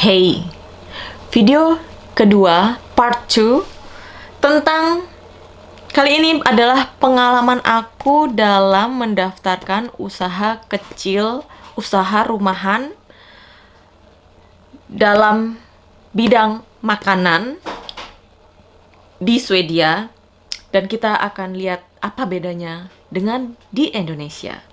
Hey, video kedua part 2 tentang kali ini adalah pengalaman aku dalam mendaftarkan usaha kecil, usaha rumahan dalam bidang makanan di Swedia dan kita akan lihat apa bedanya dengan di Indonesia.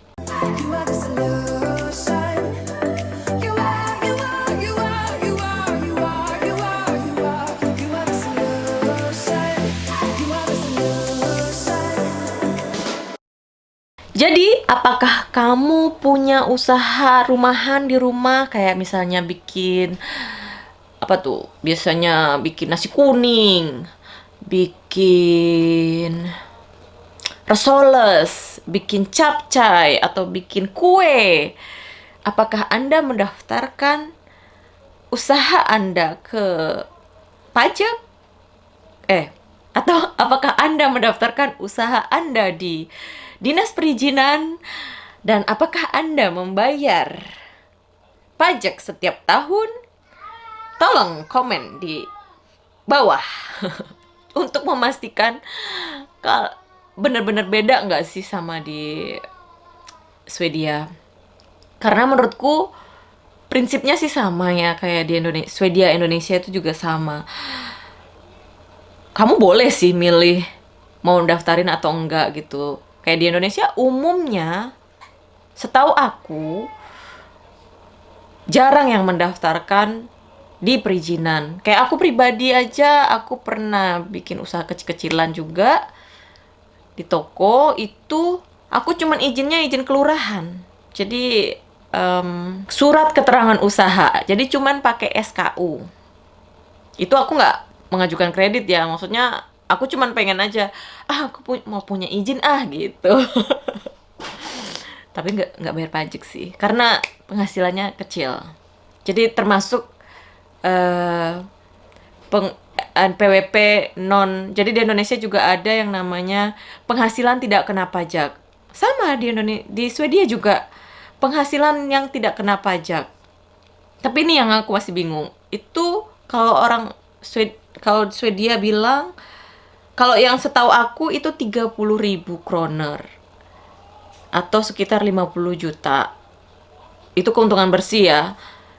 Jadi, apakah kamu punya usaha rumahan di rumah kayak misalnya bikin apa tuh? Biasanya bikin nasi kuning, bikin resoles, bikin capcay atau bikin kue. Apakah Anda mendaftarkan usaha Anda ke pajak? Eh, atau apakah Anda mendaftarkan usaha Anda di Dinas Perizinan dan apakah Anda membayar pajak setiap tahun? Tolong komen di bawah untuk memastikan kal benar-benar beda nggak sih sama di Swedia. Karena menurutku prinsipnya sih sama ya kayak di Indonesia, Swedia Indonesia itu juga sama. Kamu boleh sih milih mau daftarin atau enggak gitu. Kayak di Indonesia umumnya setahu aku jarang yang mendaftarkan di perizinan. Kayak aku pribadi aja, aku pernah bikin usaha kecil-kecilan juga di toko itu aku cuman izinnya izin kelurahan. Jadi em, surat keterangan usaha. Jadi cuman pakai SKU. Itu aku nggak mengajukan kredit ya. Maksudnya aku cuman pengen aja, ah aku pu- mau punya izin ah gitu. Tapi nggak nggak bayar pajak sih, karena penghasilannya kecil. Jadi termasuk eh peng eh, PWP non. Jadi di Indonesia juga ada yang namanya penghasilan tidak kena pajak. Sama di Indonesia di Swedia juga penghasilan yang tidak kena pajak. Tapi ini yang aku masih bingung. Itu kalau orang Swed kalau Swedia bilang kalau yang setahu aku itu 30.000 kroner atau sekitar 50 juta. Itu keuntungan bersih ya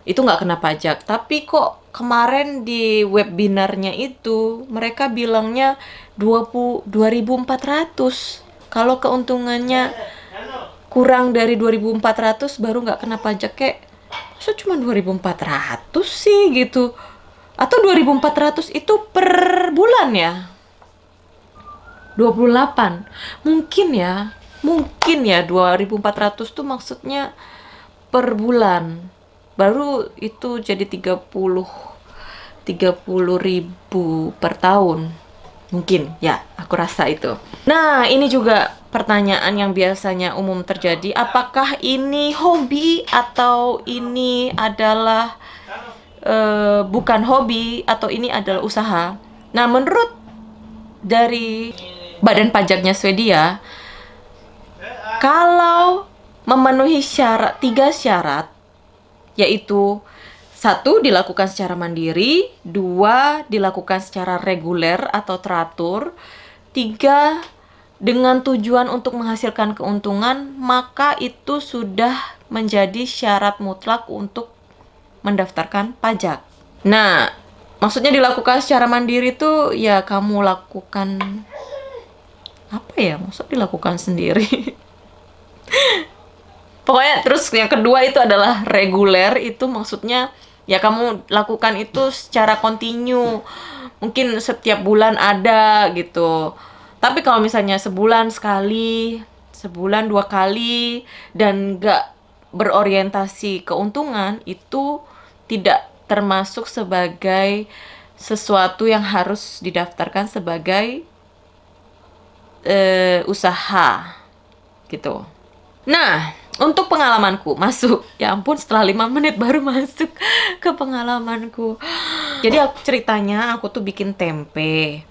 itu nggak kena pajak. Tapi kok kemarin di webinarnya itu mereka bilangnya 20 2400. Kalau keuntungannya kurang dari 2400 baru nggak kena pajak kayak masa cuma 2400 sih gitu. Atau 2400 itu per bulan ya? 28. Mungkin ya. Mungkin ya 2400 tuh maksudnya per bulan baru itu jadi 30 30 ribu per tahun mungkin ya aku rasa itu nah ini juga pertanyaan yang biasanya umum terjadi apakah ini hobi atau ini adalah eh, bukan hobi atau ini adalah usaha nah menurut dari badan pajaknya Swedia kalau memenuhi syarat tiga syarat yaitu satu dilakukan secara mandiri, dua dilakukan secara reguler atau teratur, tiga dengan tujuan untuk menghasilkan keuntungan, maka itu sudah menjadi syarat mutlak untuk mendaftarkan pajak. Nah, maksudnya dilakukan secara mandiri itu ya kamu lakukan apa ya? Maksud dilakukan sendiri? Pokoknya terus yang kedua itu adalah reguler itu maksudnya ya kamu lakukan itu secara kontinu. Mungkin setiap bulan ada gitu. Tapi kalau misalnya sebulan sekali, sebulan dua kali dan nggak berorientasi keuntungan itu tidak termasuk sebagai sesuatu yang harus didaftarkan sebagai eh, usaha gitu. Nah, untuk pengalamanku masuk, ya ampun setelah lima menit baru masuk ke pengalamanku. Jadi aku ceritanya aku tuh bikin tempe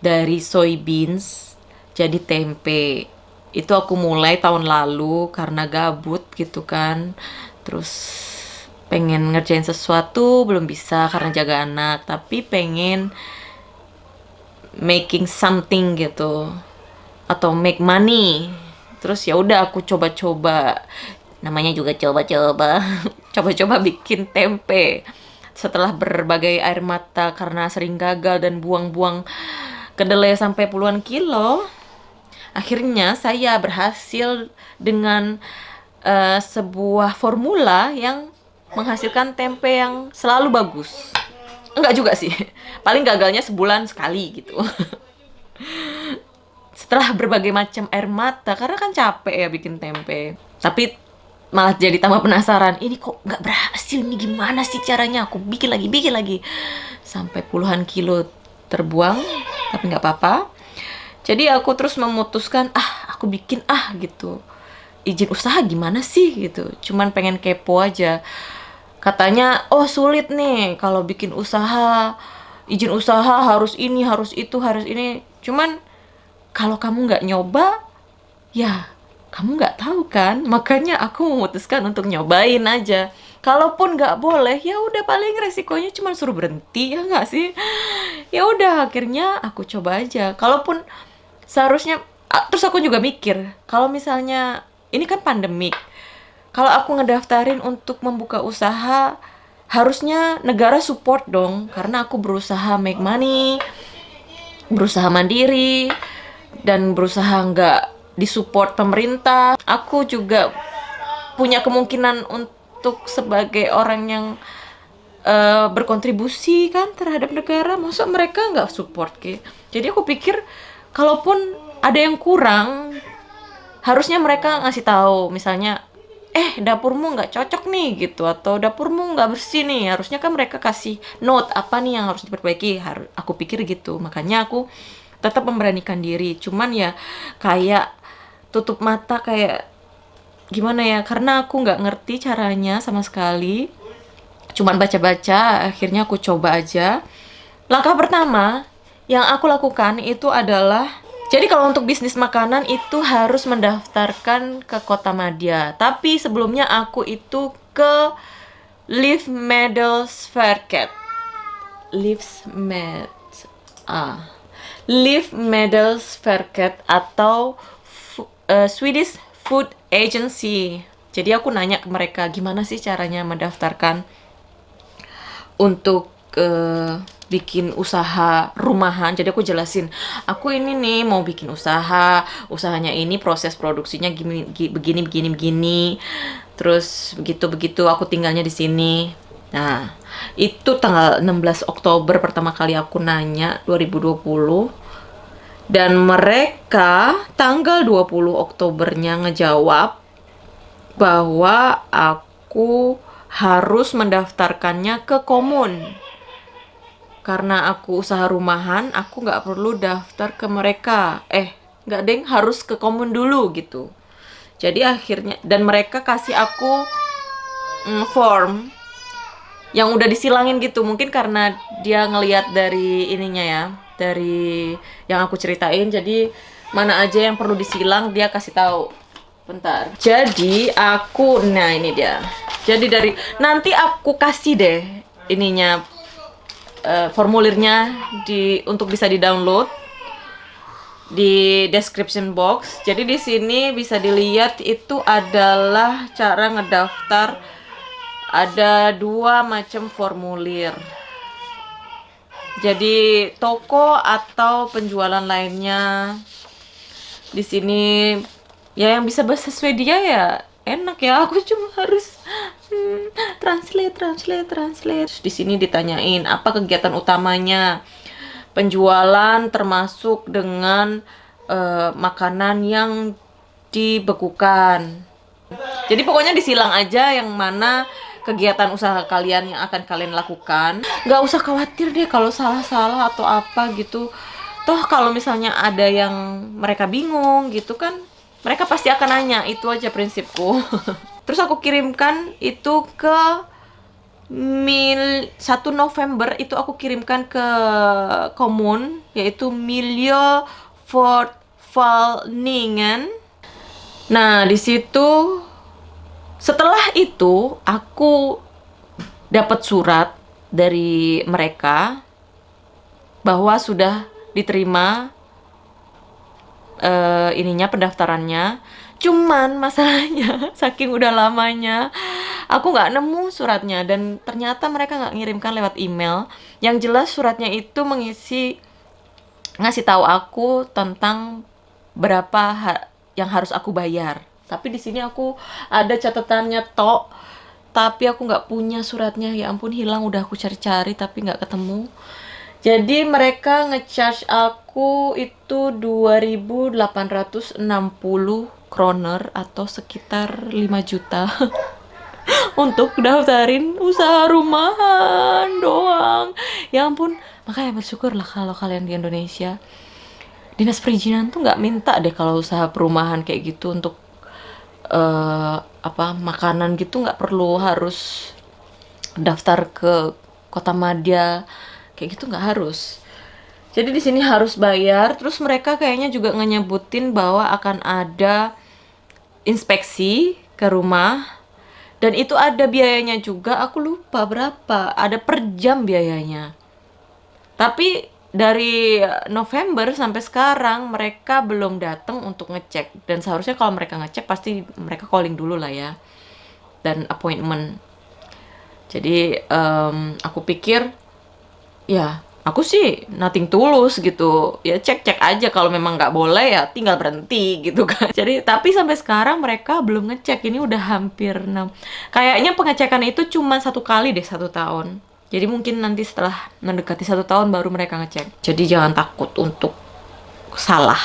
dari soybeans jadi tempe. Itu aku mulai tahun lalu karena gabut gitu kan. Terus pengen ngerjain sesuatu belum bisa karena jaga anak tapi pengen making something gitu atau make money. Terus ya udah aku coba-coba namanya juga coba-coba coba-coba bikin tempe. Setelah berbagai air mata karena sering gagal dan buang-buang kedelai sampai puluhan kilo akhirnya saya berhasil dengan eh, sebuah formula yang menghasilkan tempe yang selalu bagus. Enggak juga sih paling gagalnya sebulan sekali gitu setelah berbagai macam air mata karena kan capek ya bikin tempe. Tapi malah jadi tambah penasaran ini kok nggak berhasil ini gimana sih caranya? Aku bikin lagi bikin lagi. Sampai puluhan kilo terbuang tapi nggak apa-apa. Jadi aku terus memutuskan ah aku bikin ah gitu. Izin usaha gimana sih? gitu. Cuman pengen kepo aja. Katanya oh sulit nih kalau bikin usaha. Izin usaha harus ini harus itu harus ini. Cuman kalau kamu nggak nyoba ya kamu nggak tahu kan? Makanya aku memutuskan untuk nyobain aja. Kalaupun nggak boleh ya udah paling resikonya cuma suruh berhenti ya nggak sih? Ya udah akhirnya aku coba aja. Kalaupun seharusnya terus aku juga mikir kalau misalnya ini kan pandemik kalau aku ngedaftarin untuk membuka usaha harusnya negara support dong. Karena aku berusaha make money berusaha mandiri dan berusaha nggak disupport pemerintah. Aku juga punya kemungkinan untuk sebagai orang yang eh, berkontribusi kan terhadap negara. Masa mereka nggak support ke? Jadi aku pikir kalaupun ada yang kurang, harusnya mereka ngasih tahu. Misalnya, eh dapurmu nggak cocok nih gitu atau dapurmu nggak bersih nih. Harusnya kan mereka kasih note apa nih yang harus diperbaiki. Har- aku pikir gitu. Makanya aku tetap memberanikan diri. Cuman ya kayak tutup mata kayak gimana ya karena aku nggak ngerti caranya sama sekali. Cuman baca-baca akhirnya aku coba aja. Langkah pertama yang aku lakukan itu adalah jadi kalau untuk bisnis makanan itu harus mendaftarkan ke Kota Madya tapi sebelumnya aku itu ke Live Medals Faircat Lives Med ah Live Medals Faircat atau eh, Swedish Food Agency. Jadi aku nanya ke mereka gimana sih caranya mendaftarkan untuk eh, bikin usaha rumahan. Jadi aku jelasin, aku ini nih mau bikin usaha, usahanya ini proses produksinya gini gi- begini begini begini. Terus begitu begitu aku tinggalnya di sini. Nah, itu tanggal 16 Oktober pertama kali aku nanya 2020 dan mereka tanggal 20 Oktobernya ngejawab bahwa aku harus mendaftarkannya ke komun. Karena aku usaha rumahan, aku nggak perlu daftar ke mereka. Eh, nggak deng, harus ke komun dulu gitu. Jadi akhirnya, dan mereka kasih aku mm, form yang udah disilangin gitu. Mungkin karena dia ngelihat dari ininya ya dari yang aku ceritain. Jadi mana aja yang perlu disilang dia kasih tahu. Bentar. Jadi aku nah ini dia. Jadi dari nanti aku kasih deh ininya eh, formulirnya di untuk bisa di download di description box. Jadi di sini bisa dilihat itu adalah cara ngedaftar ada dua macam formulir. Jadi toko atau penjualan lainnya di sini ya yang bisa bahasa Swedia ya enak ya. Aku cuma harus hmm, translate, translate, translate. Di sini ditanyain apa kegiatan utamanya penjualan termasuk dengan eh, makanan yang dibekukan. Jadi pokoknya disilang aja yang mana kegiatan usaha kalian yang akan kalian lakukan. Nggak usah khawatir deh kalau salah-salah atau apa gitu. Toh kalau misalnya ada yang mereka bingung gitu kan, mereka pasti akan nanya. Itu aja prinsipku. Terus aku kirimkan itu ke mil 1 November itu aku kirimkan ke komun yaitu Miljo Fortvalningen. Nah, di situ setelah itu aku dapat surat dari mereka bahwa sudah diterima eh, ininya pendaftarannya. Cuman masalahnya saking udah lamanya aku nggak nemu suratnya dan ternyata mereka nggak ngirimkan lewat email. Yang jelas suratnya itu mengisi ngasih tahu aku tentang berapa ha- yang harus aku bayar. Tapi di sini aku ada catatannya tok. Tapi aku nggak punya suratnya. Ya ampun hilang udah aku cari-cari tapi nggak ketemu. Jadi mereka ngecharge aku itu 2.860 kroner atau sekitar 5 juta untuk daftarin usaha rumahan doang. Ya ampun, makanya bersyukurlah kalau kalian di Indonesia dinas perizinan tuh nggak minta deh kalau usaha perumahan kayak gitu untuk eh apa makanan gitu nggak perlu harus daftar ke kota madya kayak gitu nggak harus. Jadi di sini harus bayar. Terus mereka kayaknya juga ngenyebutin bahwa akan ada inspeksi ke rumah. Dan itu ada biayanya juga. Aku lupa berapa. Ada per jam biayanya. Tapi dari November sampai sekarang mereka belum datang untuk ngecek. Dan seharusnya kalau mereka ngecek pasti mereka calling dulu lah ya. Dan appointment. Jadi em, aku pikir ya aku sih nothing tulus gitu. Ya cek cek aja. Kalau memang nggak boleh ya tinggal berhenti gitu kan. Jadi tapi sampai sekarang mereka belum ngecek. Ini udah hampir 6 kayaknya pengecekan itu cuma satu kali deh satu tahun jadi mungkin nanti setelah mendekati satu tahun baru mereka ngecek. Jadi jangan takut untuk salah.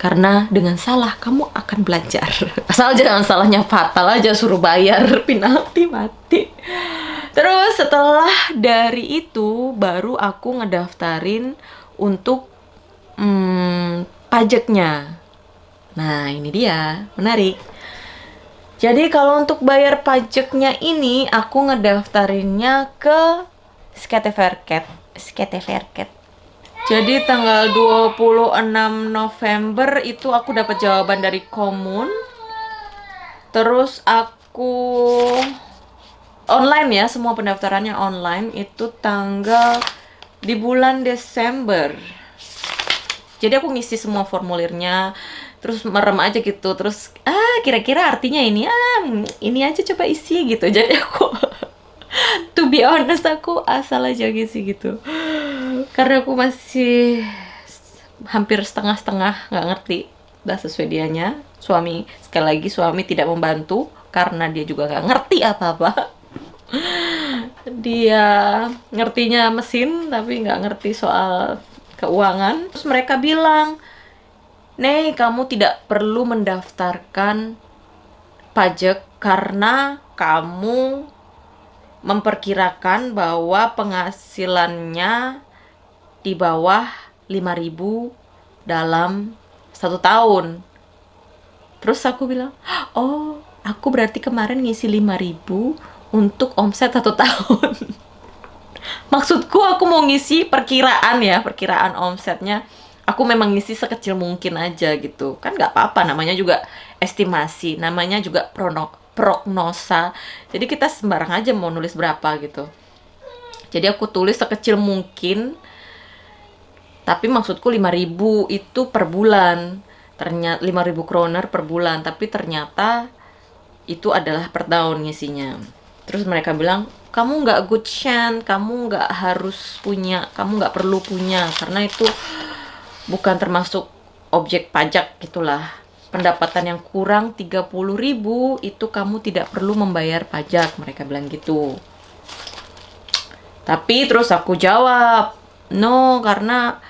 Karena dengan salah kamu akan belajar. Asal jangan salahnya fatal aja suruh bayar penalti mati. Terus setelah dari itu baru aku ngedaftarin untuk hmm, pajaknya. Nah ini dia. Menarik jadi kalau untuk bayar pajaknya ini aku ngedaftarinnya ke Skateverket. Skateverket. Jadi tanggal 26 November itu aku dapat jawaban dari Komun. Terus aku online ya, semua pendaftarannya online itu tanggal di bulan Desember. Jadi aku ngisi semua formulirnya, terus merem aja gitu, terus ah kira-kira artinya ini ah ini aja coba isi gitu. Jadi aku to be honest aku asal aja ngisi gitu. Karena aku masih hampir setengah-setengah nggak ngerti bahasa Swedianya. Suami sekali lagi suami tidak membantu karena dia juga nggak ngerti apa-apa. Dia ngertinya mesin tapi nggak ngerti soal keuangan. Terus mereka bilang, Nih, kamu tidak perlu mendaftarkan pajak karena kamu memperkirakan bahwa penghasilannya di bawah 5000 dalam satu tahun. Terus aku bilang, oh, aku berarti kemarin ngisi 5000 untuk omset satu tahun. Maksudku aku mau ngisi perkiraan ya, perkiraan omsetnya. Aku memang ngisi sekecil mungkin aja gitu. Kan nggak apa-apa, namanya juga estimasi, namanya juga prono, prognosa. Jadi kita sembarang aja mau nulis berapa gitu. Jadi aku tulis sekecil mungkin. Tapi maksudku 5000 itu per bulan. Ternyata 5000 kroner per bulan, tapi ternyata itu adalah per tahun ngisinya. Terus mereka bilang, kamu nggak good chance, kamu nggak harus punya, kamu nggak perlu punya, karena itu bukan termasuk objek pajak gitulah. Pendapatan yang kurang 30.000 itu kamu tidak perlu membayar pajak, mereka bilang gitu. Tapi terus aku jawab, no karena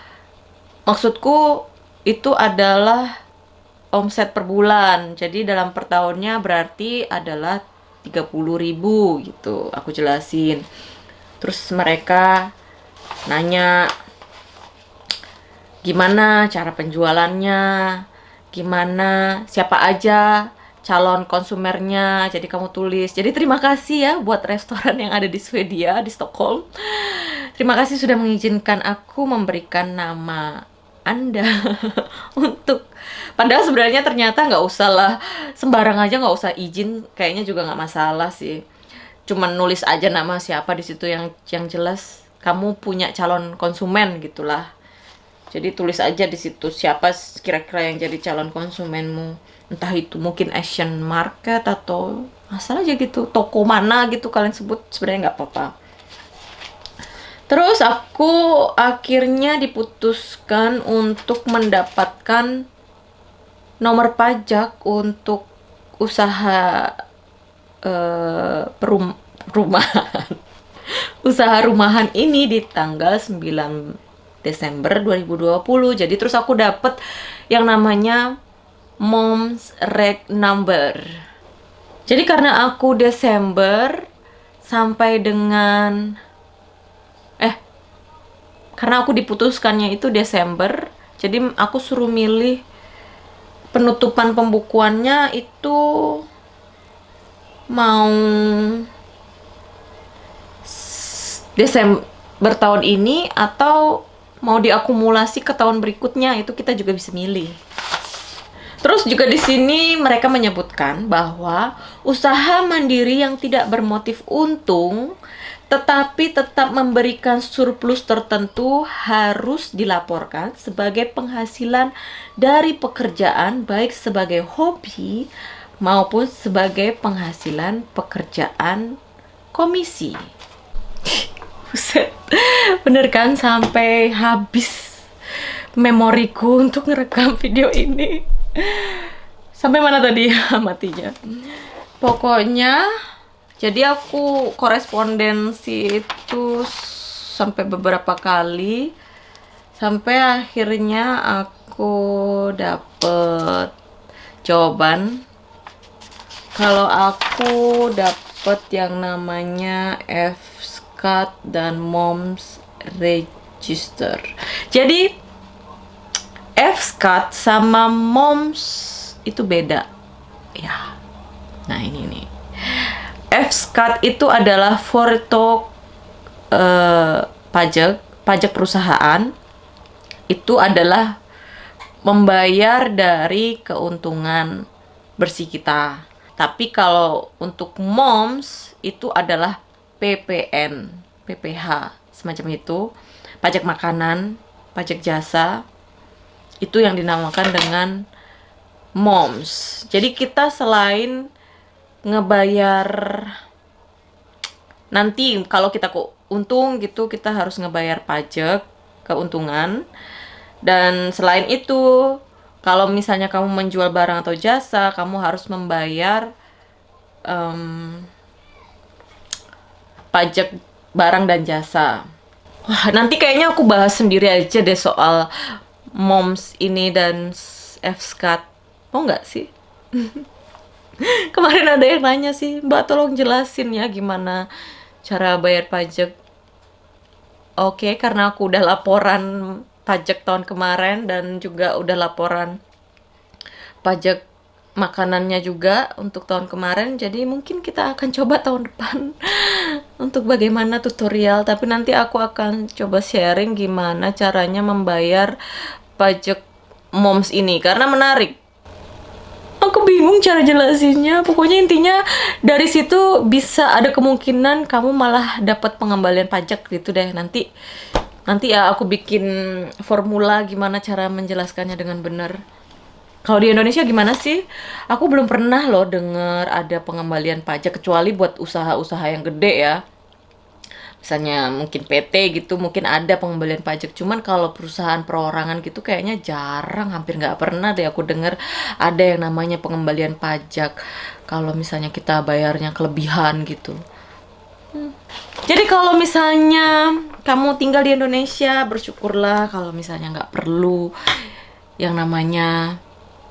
maksudku itu adalah omset per bulan. Jadi dalam per tahunnya berarti adalah 30.000 gitu. Aku jelasin. Terus mereka nanya gimana cara penjualannya, gimana siapa aja calon konsumernya. Jadi kamu tulis. Jadi terima kasih ya buat restoran yang ada di Swedia di Stockholm. Terima kasih sudah mengizinkan aku memberikan nama anda untuk padahal sebenarnya ternyata nggak usah lah sembarang aja nggak usah izin kayaknya juga nggak masalah sih cuman nulis aja nama siapa di situ yang yang jelas kamu punya calon konsumen gitulah. Jadi tulis aja di situ siapa kira-kira yang jadi calon konsumenmu. Entah itu mungkin Asian Market atau asal aja gitu toko mana gitu kalian sebut sebenarnya nggak apa-apa. Terus aku akhirnya diputuskan untuk mendapatkan nomor pajak untuk usaha eh, perum rumahan. usaha rumahan ini di tanggal 9 Desember 2020. Jadi terus aku dapet yang namanya Mom's Reg Number. Jadi karena aku Desember sampai dengan eh karena aku diputuskannya itu Desember, jadi aku suruh milih penutupan pembukuannya itu mau Desember tahun ini atau mau diakumulasi ke tahun berikutnya itu kita juga bisa milih. Terus juga di sini mereka menyebutkan bahwa usaha mandiri yang tidak bermotif untung tetapi tetap memberikan surplus tertentu harus dilaporkan sebagai penghasilan dari pekerjaan baik sebagai hobi maupun sebagai penghasilan pekerjaan komisi. Buset. Bener kan sampai habis memoriku untuk ngerekam video ini. Sampai mana tadi matinya? Pokoknya jadi aku korespondensi itu sampai beberapa kali sampai akhirnya aku dapet jawaban kalau aku dapet yang namanya FSCAT dan MOMS Register. Jadi FSCAT sama MOMS itu beda. Ya. Nah, ini nih. FSCAT itu adalah foto eh, pajak, pajak perusahaan. Itu adalah membayar dari keuntungan bersih kita. Tapi kalau untuk MOMS itu adalah PPN, PPH, semacam itu. Pajak makanan, pajak jasa, itu yang dinamakan dengan MOMS. Jadi kita selain ngebayar nanti kalau kita untung gitu kita harus ngebayar pajak keuntungan dan selain itu kalau misalnya kamu menjual barang atau jasa kamu harus membayar em, pajak barang dan jasa. Wah, nanti kayaknya aku bahas sendiri aja deh soal moms ini dan FSCAT. Mau nggak sih? Kemarin ada yang nanya sih, Mbak tolong jelasin ya gimana cara bayar pajak. Oke, karena aku udah laporan pajak tahun kemarin dan juga udah laporan pajak makanannya juga untuk tahun kemarin. Jadi mungkin kita akan coba tahun depan untuk bagaimana tutorial. Tapi nanti aku akan coba sharing gimana caranya membayar pajak moms ini karena menarik. Aku bingung cara jelasinnya. Pokoknya intinya dari situ bisa ada kemungkinan kamu malah dapat pengembalian pajak gitu deh nanti. Nanti ya aku bikin formula gimana cara menjelaskannya dengan benar. Kalau di Indonesia gimana sih? Aku belum pernah loh denger ada pengembalian pajak kecuali buat usaha-usaha yang gede ya. Misalnya mungkin PT gitu, mungkin ada pengembalian pajak. Cuman kalau perusahaan perorangan gitu kayaknya jarang, hampir nggak pernah deh aku denger ada yang namanya pengembalian pajak. Kalau misalnya kita bayarnya kelebihan gitu. Jadi kalau misalnya kamu tinggal di Indonesia, bersyukurlah kalau misalnya nggak perlu yang namanya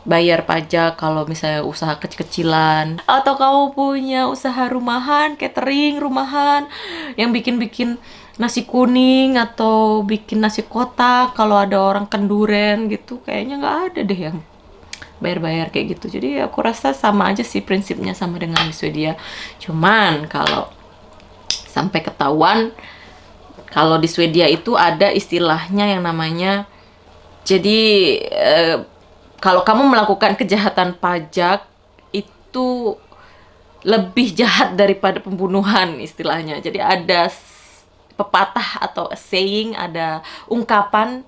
bayar pajak kalau misalnya usaha kecil-kecilan. Atau kamu punya usaha rumahan, catering rumahan yang bikin-bikin nasi kuning atau bikin nasi kotak kalau ada orang kenduren gitu kayaknya nggak ada deh yang bayar-bayar kayak gitu. Jadi aku rasa sama aja sih prinsipnya sama dengan di Swedia cuman kalau sampai ketahuan kalau di Swedia itu ada istilahnya yang namanya jadi eh, kalau kamu melakukan kejahatan pajak itu lebih jahat daripada pembunuhan istilahnya. Jadi ada pepatah atau saying, ada ungkapan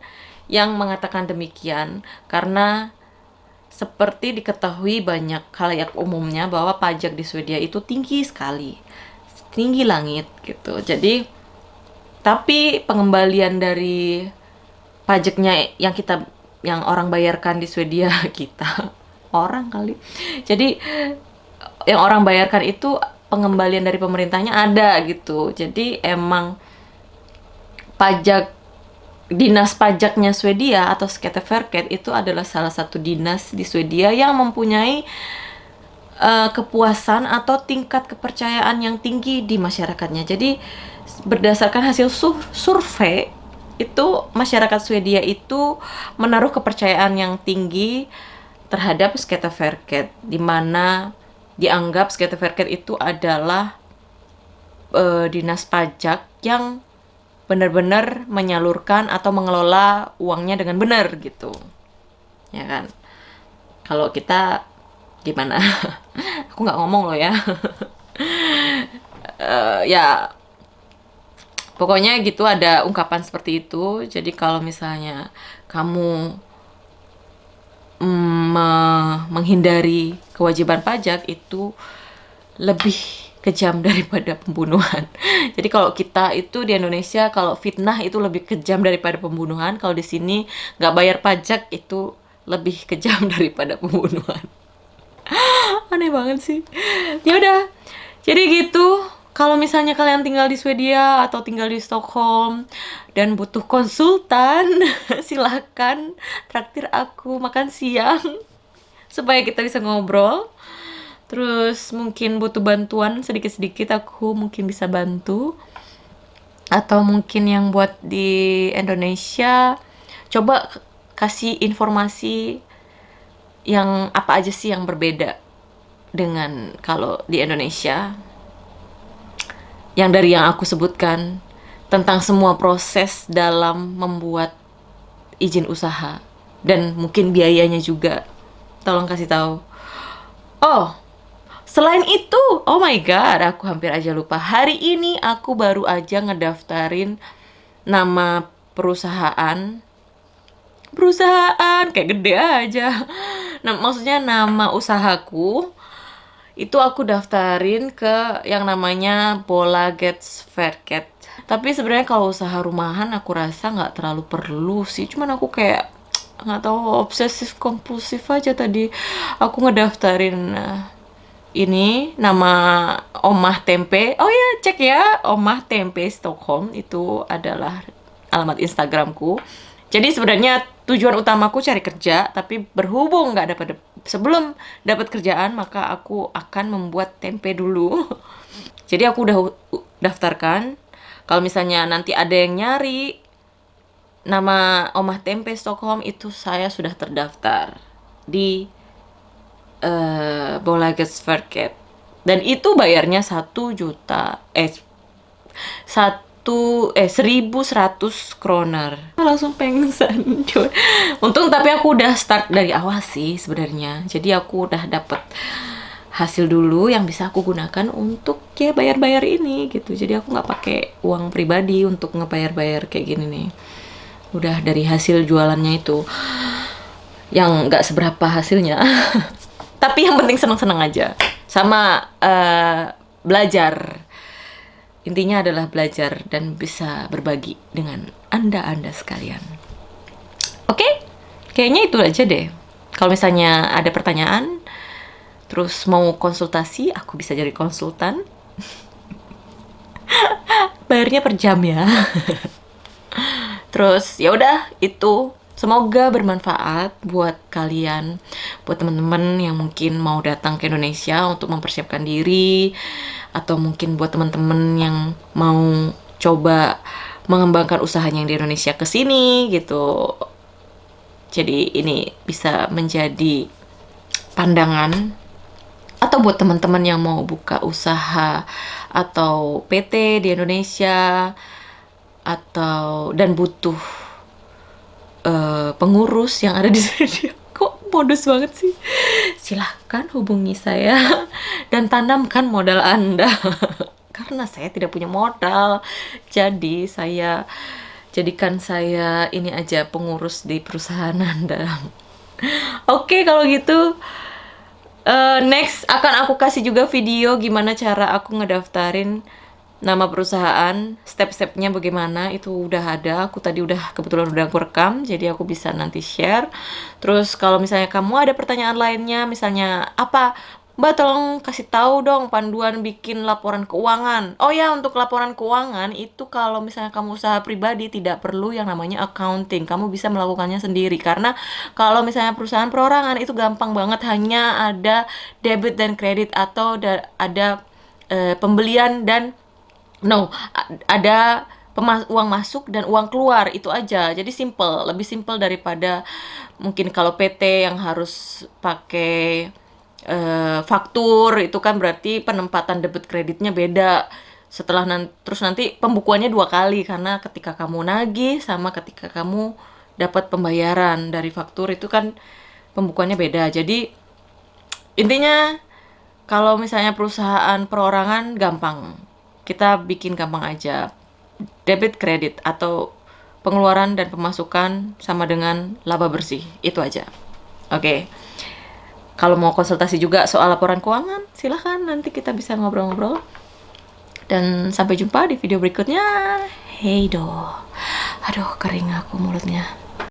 yang mengatakan demikian karena seperti diketahui banyak khalayak umumnya bahwa pajak di Swedia itu tinggi sekali. Tinggi langit gitu. Jadi tapi pengembalian dari pajaknya yang kita yang orang bayarkan di Swedia kita orang kali. Jadi yang orang bayarkan itu pengembalian dari pemerintahnya ada gitu. Jadi emang pajak dinas pajaknya Swedia atau Skatteverket itu adalah salah satu dinas di Swedia yang mempunyai eh, kepuasan atau tingkat kepercayaan yang tinggi di masyarakatnya. Jadi berdasarkan hasil sur- survei itu masyarakat Swedia itu menaruh kepercayaan yang tinggi terhadap Skatteverket di mana dianggap Skatteverket itu adalah eh, dinas pajak yang benar-benar menyalurkan atau mengelola uangnya dengan benar gitu. Ya kan? Kalau kita gimana? Aku nggak ngomong loh ya. Eh, ya pokoknya gitu ada ungkapan seperti itu. Jadi kalau misalnya kamu mm, me- menghindari kewajiban pajak itu lebih kejam daripada pembunuhan. Jadi kalau kita itu di Indonesia kalau fitnah itu lebih kejam daripada pembunuhan, kalau di sini nggak bayar pajak itu lebih kejam daripada pembunuhan. Aneh banget sih. Ya udah. Jadi gitu. Kalau misalnya kalian tinggal di Swedia atau tinggal di Stockholm dan butuh konsultan, silahkan traktir aku makan siang supaya kita bisa ngobrol. Terus mungkin butuh bantuan sedikit-sedikit aku mungkin bisa bantu. Atau mungkin yang buat di Indonesia coba kasih informasi yang apa aja sih yang berbeda dengan kalau di Indonesia yang dari yang aku sebutkan tentang semua proses dalam membuat izin usaha. Dan mungkin biayanya juga. Tolong kasih tahu. Oh selain itu oh my god aku hampir aja lupa. Hari ini aku baru aja ngedaftarin nama perusahaan. Perusahaan kayak gede aja. Nah maksudnya nama usahaku itu aku daftarin ke yang namanya Bola Gets Verket. Tapi sebenarnya kalau usaha rumahan aku rasa nggak terlalu perlu sih. Cuman aku kayak nggak tahu obsesif kompulsif aja tadi aku ngedaftarin eh, ini nama Omah Tempe. Oh ya, cek ya, Omah Tempe Stockholm itu adalah alamat Instagramku. Jadi sebenarnya tujuan utamaku cari kerja, tapi berhubung nggak dapat sebelum dapat kerjaan maka aku akan membuat tempe dulu. Jadi aku udah daftarkan. Kalau misalnya nanti ada yang nyari nama Omah Tempe Stockholm itu saya sudah terdaftar di eh Bolagesverket. Dan itu bayarnya satu juta eh satu eh 1100 kroner. Langsung pengsan cuy untung tapi aku udah start dari awal sih sebenarnya. Jadi aku udah dapet hasil dulu yang bisa aku gunakan untuk ya bayar-bayar ini gitu. Jadi aku nggak pakai uang pribadi untuk ngebayar-bayar kayak gini nih. Udah dari hasil jualannya itu. Yang nggak seberapa hasilnya. Tapi yang penting seneng-seneng aja. Sama eh, belajar intinya adalah belajar dan bisa berbagi dengan anda-anda sekalian. Oke? Kayaknya itu aja deh. Kalau misalnya ada pertanyaan terus mau konsultasi aku bisa jadi konsultan. Bayarnya per jam ya. Terus ya udah itu semoga bermanfaat buat kalian, buat teman-teman yang mungkin mau datang ke Indonesia untuk mempersiapkan diri atau mungkin buat teman-teman yang mau coba mengembangkan usahanya yang di Indonesia ke sini gitu. Jadi ini bisa menjadi pandangan atau buat teman-teman yang mau buka usaha atau PT di Indonesia atau dan butuh eh, pengurus yang ada di sini kok modus banget sih. Silahkan hubungi saya dan tanamkan modal Anda. Karena saya tidak punya modal. Jadi saya jadikan saya ini aja pengurus di perusahaan Anda. Oke, kalau gitu eh, next akan aku kasih juga video gimana cara aku ngedaftarin nama perusahaan, step-stepnya bagaimana itu udah ada. Aku tadi udah kebetulan udah aku rekam, jadi aku bisa nanti share. Terus kalau misalnya kamu ada pertanyaan lainnya, misalnya apa Mbak tolong kasih tahu dong panduan bikin laporan keuangan. Oh ya, untuk laporan keuangan itu kalau misalnya kamu usaha pribadi tidak perlu yang namanya accounting. Kamu bisa melakukannya sendiri karena kalau misalnya perusahaan perorangan itu gampang banget hanya ada debit dan kredit atau da- ada eh, pembelian dan no ada pemas- uang masuk dan uang keluar itu aja. Jadi simple, lebih simple daripada mungkin kalau PT yang harus pakai eh, faktur itu kan berarti penempatan debit kreditnya beda. Setelah nanti terus nanti pembukuannya dua kali karena ketika kamu nagih sama ketika kamu dapat pembayaran dari faktur itu kan pembukuannya beda. Jadi intinya kalau misalnya perusahaan perorangan gampang. Kita bikin gampang aja. Debit kredit atau pengeluaran dan pemasukan sama dengan laba bersih. Itu aja. Oke. Kalau mau konsultasi juga soal laporan keuangan, silahkan nanti kita bisa ngobrol-ngobrol. Dan sampai jumpa di video berikutnya. Hey do. Aduh, kering aku mulutnya.